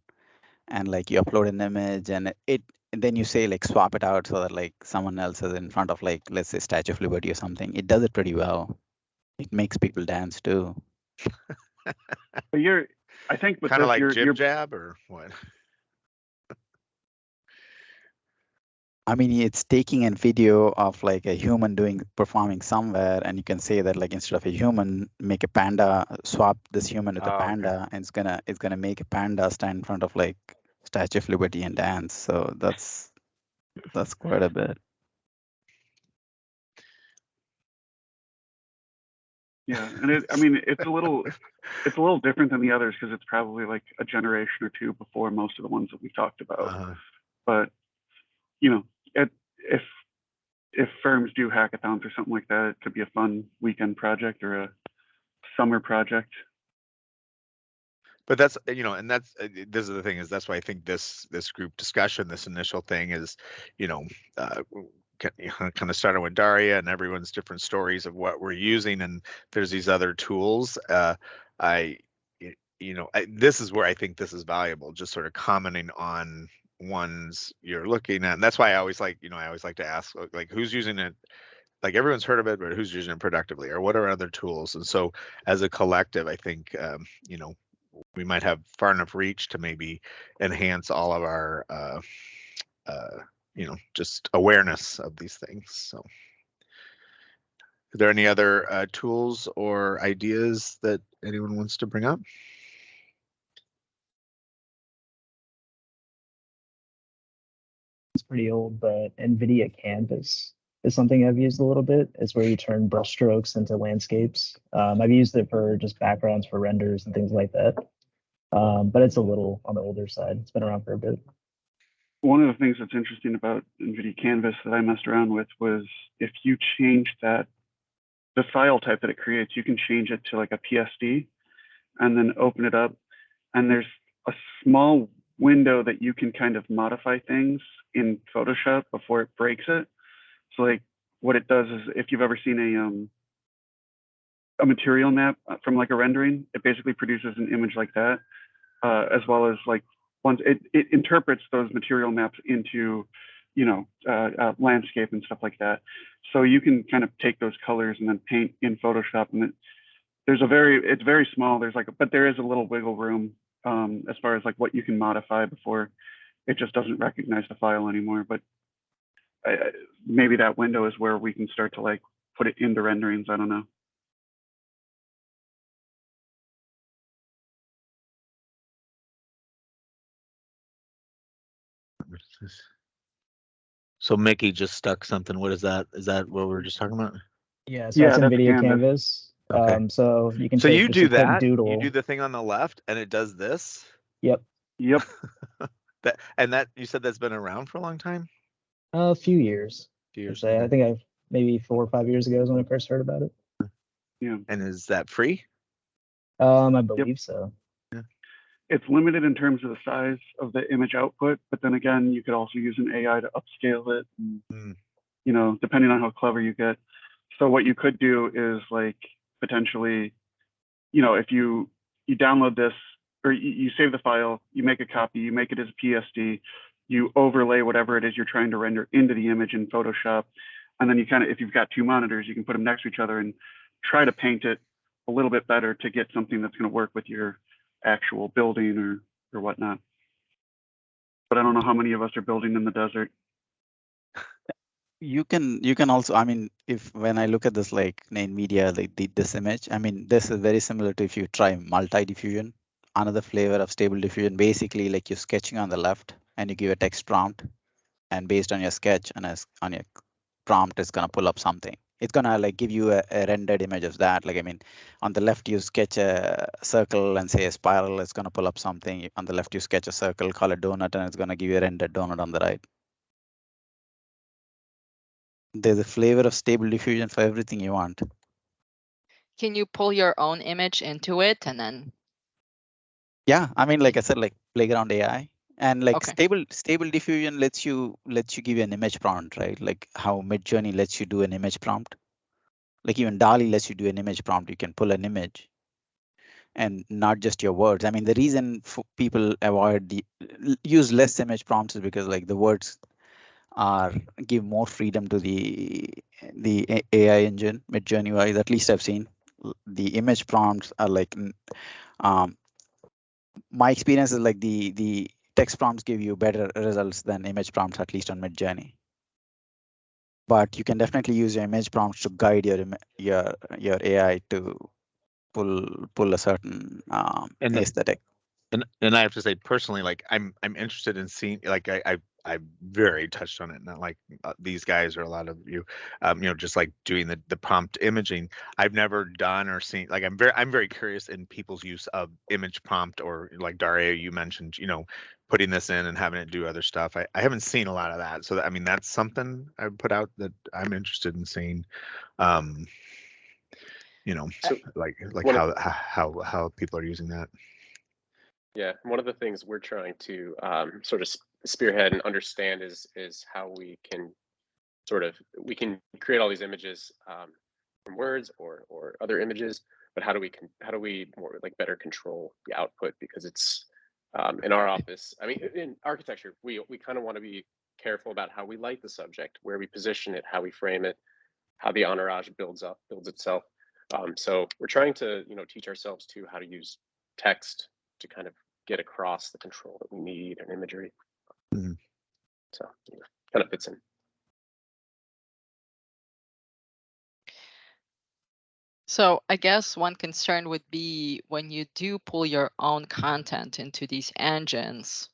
and like you upload an image and it, it and then you say like swap it out so that like someone else is in front of like let's say Statue of Liberty or something. It does it pretty well. It makes people dance too.
but you're I think with
Kind of like
you're,
jib
you're
jab or what?
I mean, it's taking a video of like a human doing performing somewhere, and you can say that like instead of a human, make a panda, swap this human with
Oh,
a
okay.
panda, and it's gonna it's gonna make a panda stand in front of like Statue of Liberty and dance. So that's that's quite a bit.
Yeah, and it, I mean, it's a little, it's a little different than the others because it's probably like a generation or two before most of the ones that we've talked about.
Uh-huh.
But you know, if if firms do hackathons or something like that, it could be a fun weekend project or a summer project.
But that's, you know, and that's, uh, this is the thing is that's why I think this, this group discussion, this initial thing is, you know, uh, kind of started with Daria and everyone's different stories of what we're using and there's these other tools. Uh, I, you know, I, this is where I think this is valuable, just sort of commenting on ones you're looking at. And that's why I always like, you know, I always like to ask like, who's using it like everyone's heard of it, but who's using it productively or what are other tools? And so as a collective, I think, um, you know, we might have far enough reach to maybe enhance all of our, uh, uh, you know, just awareness of these things. So are there any other uh, tools or ideas that anyone wants to bring up?
Pretty old, but NVIDIA Canvas is something I've used a little bit. It's where you turn brushstrokes into landscapes. Um, I've used it for just backgrounds for renders and things like that. Um, but it's a little on the older side. It's been around for a bit.
One of the things that's interesting about NVIDIA Canvas that I messed around with was if you change that, the file type that it creates, you can change it to like a PSD and then open it up. And there's a small window that you can kind of modify things in Photoshop before it breaks it. So like what it does is if you've ever seen a um a material map uh, from like a rendering, it basically produces an image like that, uh, as well as like once it, it interprets those material maps into, you know, uh, uh, landscape and stuff like that. So you can kind of take those colors and then paint in Photoshop, and it, there's a very it's very small. There's like, but there is a little wiggle room um, as far as like what you can modify before it just doesn't recognize the file anymore. But I, I- maybe that window is where we can start to like put it into renderings. I don't know.
So Mickey just stuck something. What is that? Is that what we were just talking about?
Yeah, so
Yeah,
that's
that's
NVIDIA
Canvas.
Canvas.
Okay.
Um, so you can
So you do that.
doodle.
You do the thing on the left, and it does this.
Yep,
Yep.
That and that you said that's been around for a long time.
a few years.
A
Few
years.
say. I think I've maybe four or five years ago is when I first heard about it.
Yeah.
And is that free?
Um, I believe so.
It's limited in terms of the size of the image output, but then again, you could also use an AI to upscale it. And,
Mm.
You know, depending on how clever you get. So what you could do is like potentially, you know, if you you download this or you, you save the file, you make a copy, you make it as a PSD, you overlay whatever it is you're trying to render into the image in Photoshop, and then you kind of, if you've got two monitors, you can put them next to each other and try to paint it a little bit better to get something that's going to work with your actual building or or whatnot. But I don't know how many of us are building in the desert.
You can you can also i mean if when i look at this like NVIDIA like the, this image i mean this is very similar to if you try multi diffusion another flavor of stable diffusion basically like you're sketching on the left and you give a text prompt and based on your sketch and as on your prompt it's going to pull up something. It's going to like give you a, a rendered image of that like i mean on the left you sketch a circle and say a spiral it's going to pull up something. On the left you sketch a circle call it donut and it's going to give you a rendered donut on the right there's a flavor of stable diffusion for everything you want.
Can you pull your own image into it and then,
Yeah, I mean, like I said, like playground AI and like
Okay.
stable stable diffusion lets you lets you give you an image prompt, right? Like how Midjourney lets you do an image prompt. Like even DALL-E lets you do an image prompt. You can pull an image and not just your words. I mean, the reason people avoid the use less image prompts is because like the words are give more freedom to the the AI engine, Midjourney wise. At least I've seen the image prompts are like um, my experience is like the the text prompts give you better results than image prompts, at least on Midjourney. But you can definitely use your image prompts to guide your your your AI to pull pull a certain um,
And the-
aesthetic.
And and I have to say personally, like I'm I'm interested in seeing like I I I very touched on it. Not like uh, these guys or a lot of you, um, you know, just like doing the the prompt imaging. I've never done or seen like I'm very I'm very curious in people's use of image prompt or like Daria you mentioned, you know, putting this in and having it do other stuff. I, I haven't seen a lot of that. So that, I mean that's something I put out that I'm interested in seeing. Um, you know,
So,
like like how
of-
how how people are using that.
Yeah, one of the things we're trying to um, sort of spearhead and understand is is how we can sort of we can create all these images um, from words or or other images, but how do we can how do we more like better control the output because it's um, in our office. I mean, in architecture, we we kind of want to be careful about how we light the subject, where we position it, how we frame it, how the entourage builds up builds itself. Um, so we're trying to you know teach ourselves to how to use text to kind of get across the control that we need and imagery.
Mhm.
So yeah, kind of fits in.
So I guess one concern would be when you do pull your own content into these engines,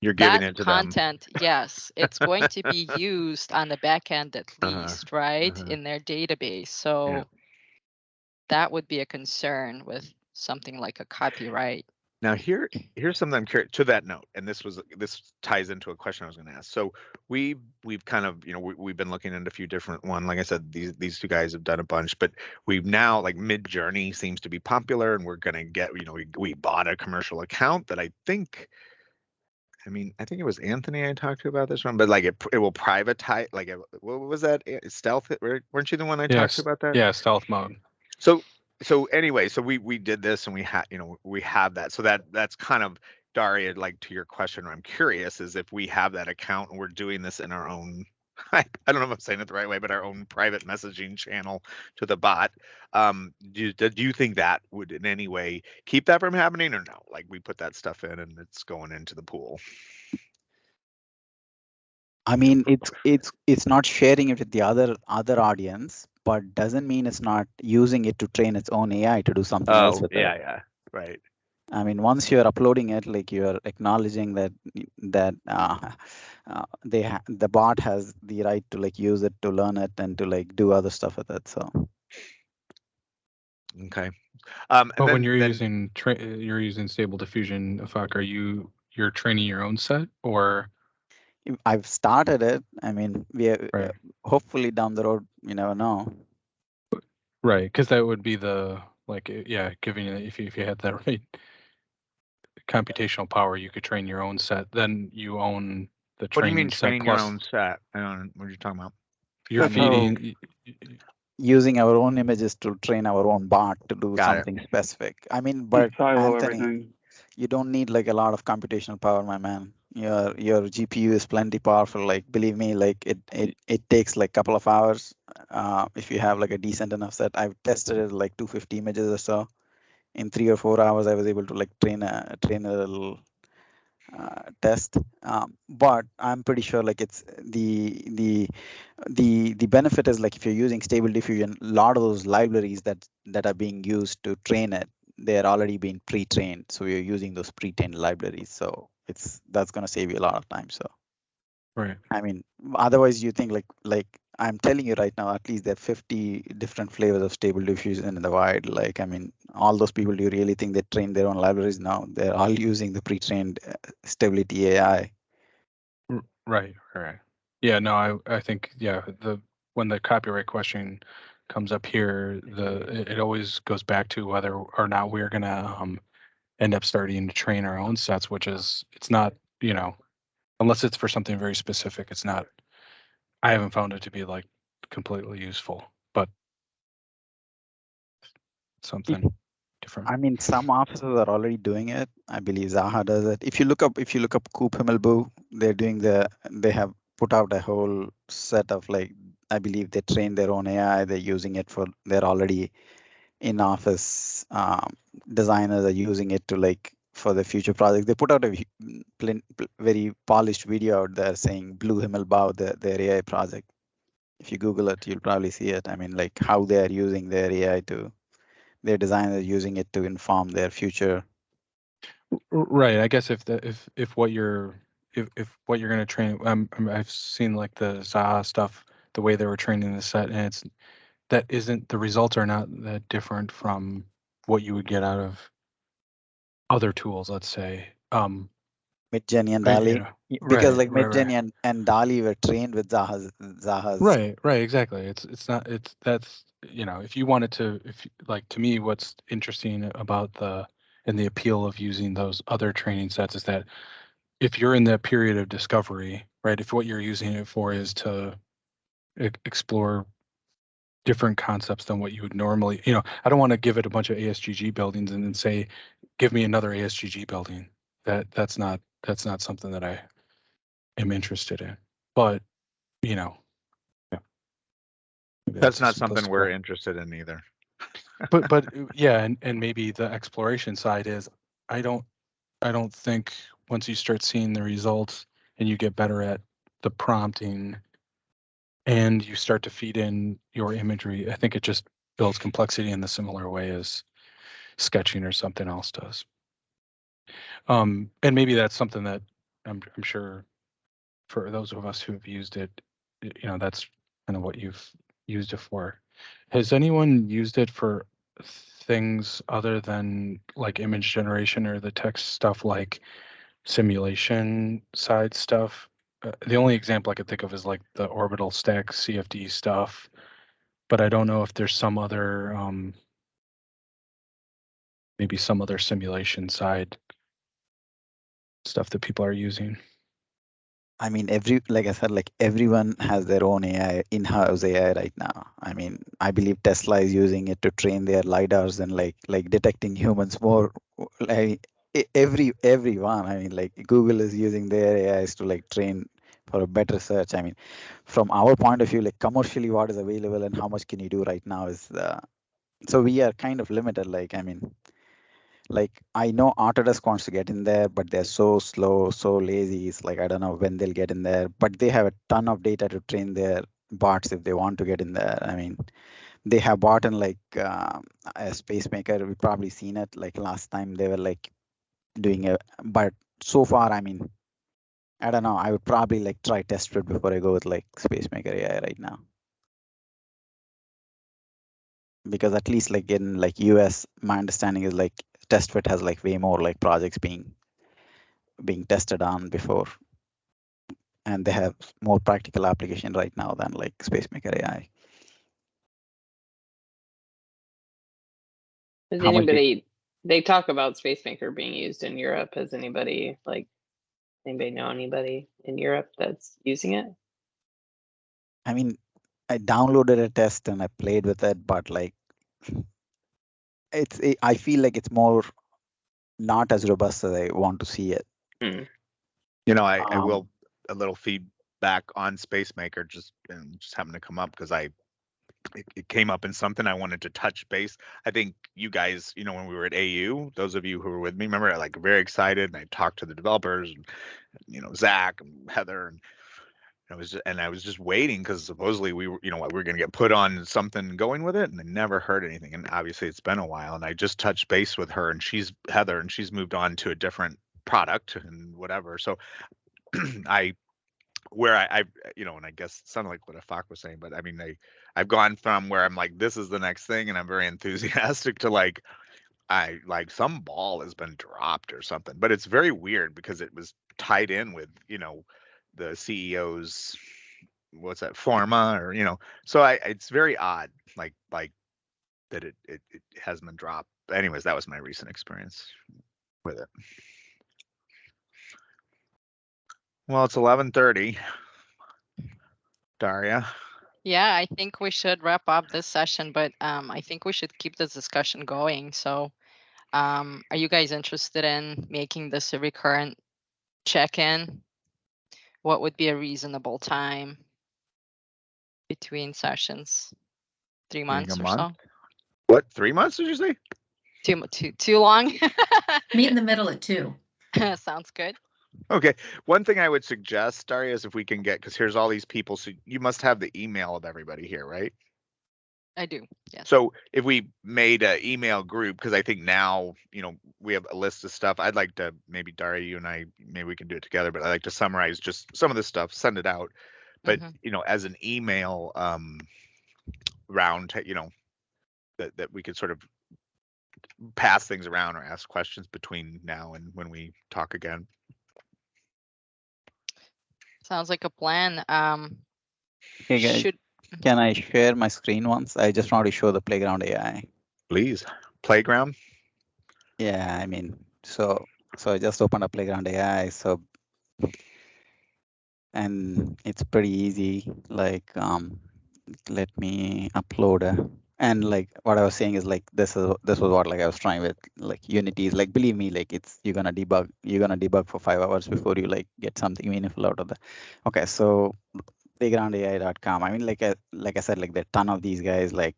You're giving
that
it to them.
content, yes, it's going to be used on the back end at
Uh-huh,
least, right?
uh-huh.
In their database. So that would be a concern with something like a copyright.
Now here, here's something I'm curious to that note, and this was this ties into a question I was going to ask. So we we've kind of you know we, we've been looking into a few different one. Like I said, these these two guys have done a bunch, but we've now like Midjourney seems to be popular, and we're going to get you know we we bought a commercial account that I think. I mean, I think it was Anthony I talked to about this one, but like it, it will privatize. Like, it, what was that? Stealth? Weren't you the one I talked to about that?
Yeah, stealth mode.
So so anyway, so we we did this and we had you know we have that. So that that's kind of Daria, like to your question, I'm curious is if we have that account and we're doing this in our own I, I don't know if I'm saying it the right way, but our own private messaging channel to the bot. Um, do, do you think that would in any way keep that from happening or no? Like we put that stuff in and it's going into the pool.
I mean, it's it's it's not sharing it with the other other audience, but doesn't mean it's not using it to train its own AI to do something else with
Oh, yeah,
it.
yeah, right.
I mean, once you're uploading it, like you're acknowledging that that uh, uh, they ha- the bot has the right to like use it to learn it and to like do other stuff with it. So
Okay. Um, and
But when you're
then-
using tra- you're using Stable Diffusion, fuck, are you you're training your own set or
if I've started it. I mean, we are,
Right.
uh, hopefully down the road, you never know.
right? Because that would be the like yeah, giving if you if you had that right computational power, you could train your own set. Then you own the
what do you
training
mean
set
training your own set? I don't, know what you're you talking about?
you're
That's
feeding.
Using our own images to train our own bot to do
Got it.
something specific. I mean, but Anthony,
everything.
you don't need like a lot of computational power, my man. Your your GPU is plenty powerful. Like believe me, like it it, it takes like couple of hours. Uh, if you have like a decent enough set, I've tested it like 250 images or so. In three or four hours, I was able to like train a train a little uh, test. Um, but I'm pretty sure like it's the the the the benefit is like if you're using Stable Diffusion, a lot of those libraries that that are being used to train it, they're already being pre-trained. So you're using those pre-trained libraries. So it's that's gonna save you a lot of time. So
Right.
I mean, otherwise you think like like I'm telling you right now, at least there are 50 different flavors of Stable Diffusion in the wild. Like I mean, all those people, do you really think they train their own libraries now? They're all using the pre-trained uh, Stability AI.
Right, right. Yeah, no, I I think yeah, the when the copyright question comes up here, the it, it always goes back to whether or not we're gonna um end up starting to train our own sets, which is it's not, you know, unless it's for something very specific, it's not I haven't found it to be like completely useful, but something different.
I mean, some offices are already doing it. I believe Zaha does it. If you look up, if you look up Coop Himmelb(l)au, they're doing the, they have put out a whole set of like, I believe they train their own AI. They're using it for, they're already in office um, designers are using it to like for the future project. They put out a very polished video out there saying Blue Himmelbau, the, their AI project. If you Google it, you'll probably see it. I mean, like how they are using their AI to, their designers using it to inform their future.
Right. I guess if the if if what you're if if what you're gonna train, um, um, I've seen like the Zaha stuff, the way they were training the set, and it's that isn't the results are not that different from what you would get out of other tools. Let's say, um,
Midjourney and DALL-E, because
right,
like
right.
Midjourney and, and DALL-E were trained with Zaha's Zaha's.
Right, right, exactly. It's it's not it's that's you know if you wanted to if like to me what's interesting about the and the appeal of using those other training sets is that if you're in that period of discovery, right? If what you're using it for is to explore different concepts than what you would normally, you know, I don't want to give it a bunch of ASGG buildings and then say, give me another ASGG building. That that's not that's not something that I am interested in. But you know, yeah. Maybe
That's not something we're interested in either.
but but yeah and, and maybe the exploration side is i don't i don't think once you start seeing the results and you get better at the prompting and you start to feed in your imagery i think it just builds complexity in the similar way as sketching or something else does um and maybe that's something that i'm, I'm sure for those of us who have used it you know that's kind of what you've used it for has anyone used it for things other than like image generation or the text stuff like simulation side stuff? Uh, the only example I could think of is like the orbital stack CFD stuff, but I don't know if there's some other um, maybe some other simulation side stuff that people are using.
I mean, every like I said, like everyone has their own AI in-house AI right now. I mean, I believe Tesla is using it to train their lidars and like like detecting humans more. Like every everyone. I mean, like Google is using their AIs to like train for a better search. I mean, from our point of view, like commercially, what is available and how much can you do right now is the. So we are kind of limited. Like I mean, like I know Autodesk wants to get in there, but they're so slow, so lazy. It's like I don't know when they'll get in there, but they have a ton of data to train their bots if they want to get in there. I mean, they have bought in like um, a spacemaker. We've probably seen it like last time they were like doing it, but so far, I mean, I don't know. I would probably like try TestFit before I go with like spacemaker AI right now. Because at least like in like US, my understanding is like TestFit has like way more like projects being being tested on before and they have more practical application right now than like spacemaker ai
Has
How
anybody, they talk about SpaceMaker being used in Europe. Has anybody, like, anybody know anybody in Europe that's using it?
i mean i downloaded a test and i played with it but like it's it, i feel like it's more not as robust as i want to see it
Hmm.
You know, I, I
Um,
will a little feedback on Spacemaker just and just happened to come up because I it, it came up in something I wanted to touch base. I think you guys, you know, when we were at AU, those of you who were with me, remember, I like very excited and I talked to the developers and you know Zach and Heather and I was and I was just waiting because supposedly we were, you know, what we were going to get put on something going with it, and I never heard anything. And obviously, it's been a while, and I just touched base with her, and she's Heather, and she's moved on to a different product and whatever. So I where I, I uh, you know and i guess sounded like what Afak was saying but i mean i i've gone from where i'm like this is the next thing and i'm very enthusiastic to like i like some ball has been dropped or something but it's very weird because it was tied in with you know the ceo's what's that forma or you know so i it's very odd like like that it it, it hasn't been dropped. But anyways that was my recent experience with it well it's 11:30 Daria
Yeah, I think we should wrap up this session, but um, I think we should keep this discussion going. So, um, are you guys interested in making this a recurrent check-in? What would be a reasonable time between sessions? Three months
a
or so?
what three months did you say
Too, too, too long?
Meet in the middle at two.
Sounds good.
Okay, one thing I would suggest, Daria, is if we can get, because here's all these people, so you must have the email of everybody here, right?
I do, yes.
So if we made a email group, because I think now, you know, we have a list of stuff, I'd like to, maybe Daria, you and I, maybe we can do it together, but I'd like to summarize just some of this stuff, send it out. But,
Mhm.
you know, as an email, um, round, you know, that, that we could sort of pass things around or ask questions between now and when we talk again.
Sounds like a plan. Um,
Hey guys,
should,
can I share my screen once? I just want to show the playground AI.
Please, playground.
Yeah, I mean, so so I just opened up Playground AI, so and it's pretty easy. Like, um, let me upload a and like what I was saying is like this is this was what like I was trying with like Unity is like believe me like it's you're gonna debug you're gonna debug for five hours before you like get something meaningful out of the okay so playgroundai.com I mean like I, like I said like there ton of these guys like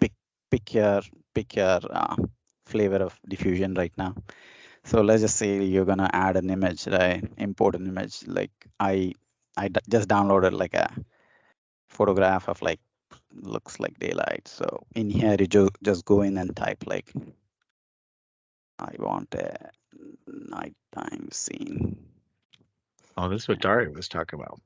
pick pick your pick your uh, flavor of diffusion right now. So let's just say you're gonna add an image right import an image like I I just downloaded like a photograph of like looks like daylight. So in here you ju- just go in and type like I want a nighttime scene.
Oh, this is what Daria was talking about.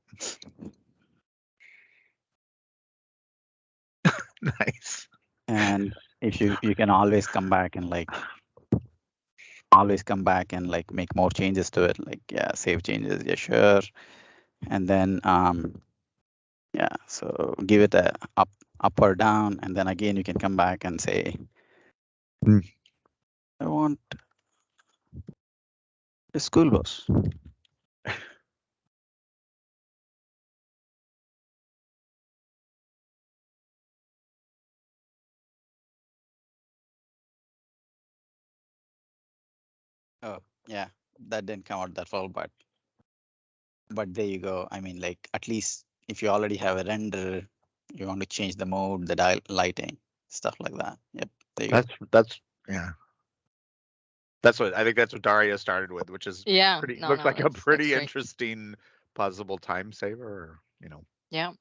nice.
And if you you can always come back and like always come back and like make more changes to it. Like yeah, save changes, yeah, sure. And then um yeah, so give it a up up or down, and then again you can come back and say
Hmm.
I want a school bus. Oh, yeah, that didn't come out that well, but but there you go. I mean, like at least if you already have a render, you want to change the mode, the dial lighting, stuff like that. Yep, there you go.
That's that's yeah. That's what I think. That's what Daria started with, which is
yeah.
pretty
no,
looked
no,
like a
that's- that's
pretty interesting possible time saver. You know,
Yeah.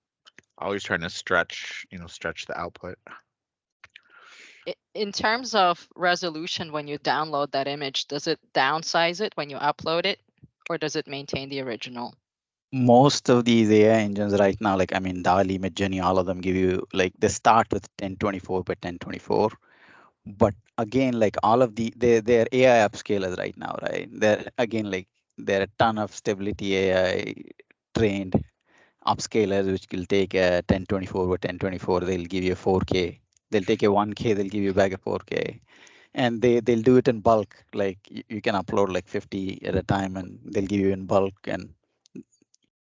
always trying to stretch, you know, stretch the output.
In terms of resolution, when you download that image, does it downsize it when you upload it? Or does it maintain the original?
Most of these AI engines right now, like I mean, DALL-E, Midjourney, all of them give you like they start with 1024 by 1024. But again, like all of the they they're AI upscalers right now, right? They're again like there are a ton of stability AI trained upscalers which will take a 1024 by 1024. They'll give you a 4K. They'll take a 1K. They'll give you back a 4K. And they they'll do it in bulk. Like you, you can upload like 50 at a time, and they'll give you in bulk and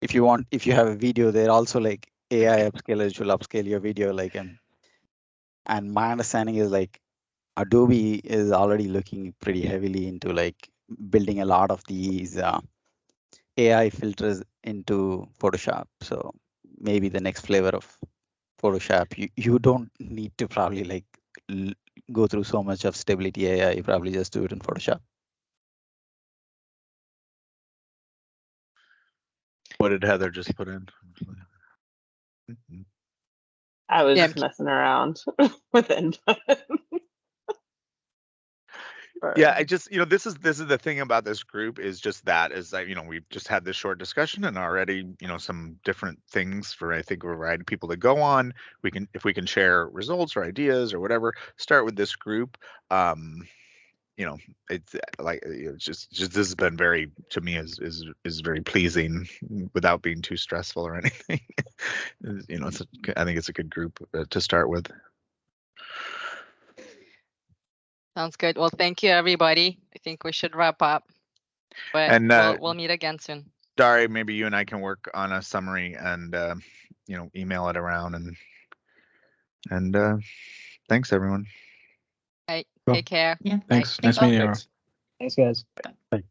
if you want if you have a video they're also like ai upscalers will upscale your video like and and my understanding is like adobe is already looking pretty heavily into like building a lot of these uh, ai filters into photoshop. So maybe the next flavor of photoshop you, you don't need to probably like go through so much of stability ai you probably just do it in photoshop
What did Heather just put in?
I was
Yeah,
just messing around with input.
Yeah, I just you know this is this is the thing about this group is just that is that you know we've just had this short discussion and already you know some different things for I think a variety of people to go on. We can if we can share results or ideas or whatever. Start with this group. Um, you know, it's uh, like uh, you know, it's just just this has been very to me is is is very pleasing without being too stressful or anything. You know, it's a, I think it's a good group uh, to start with.
Sounds good. Well, thank you, everybody. I think we should wrap up. But
And, uh,
we'll, we'll meet again soon.
Dari, maybe you and I can work on a summary and uh, you know email it around and and uh, thanks everyone.
Right.
Cool.
Take care.
Yeah.
Thanks.
Thanks
Nice meeting you.
Thanks, guys.
Bye.